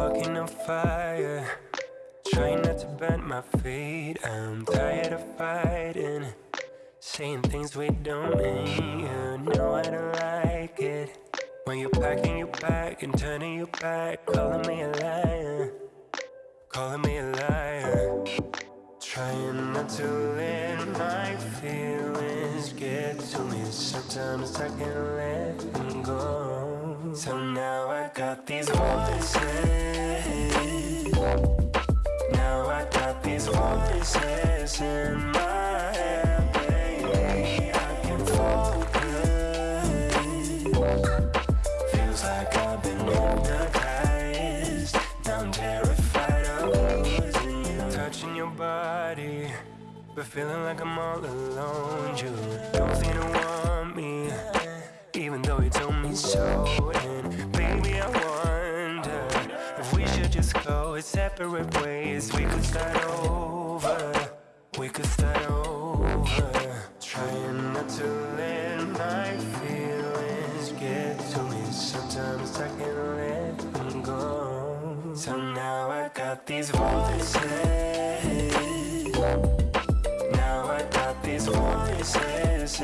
Walking on fire. Trying not to burn my feet. I'm tired of fighting. Saying things we don't mean. You know I don't like it. When you're packing your bag and turning your back Calling me a liar. Calling me a liar. Trying not to let my feelings get to me. Sometimes I can't let got these voices. Now I got these voices in my head, baby. I can focus. Feels like I've been hypnotized. I'm terrified of losing you. Touching your body But feeling like I'm all alone. You don't seem to want me Even though you told me so And baby I wonder If we should just go separate ways. We could start over We could start over. Trying not to let my feelings get to me. Sometimes I can't let them go. So now I got these voices. Now I got these voices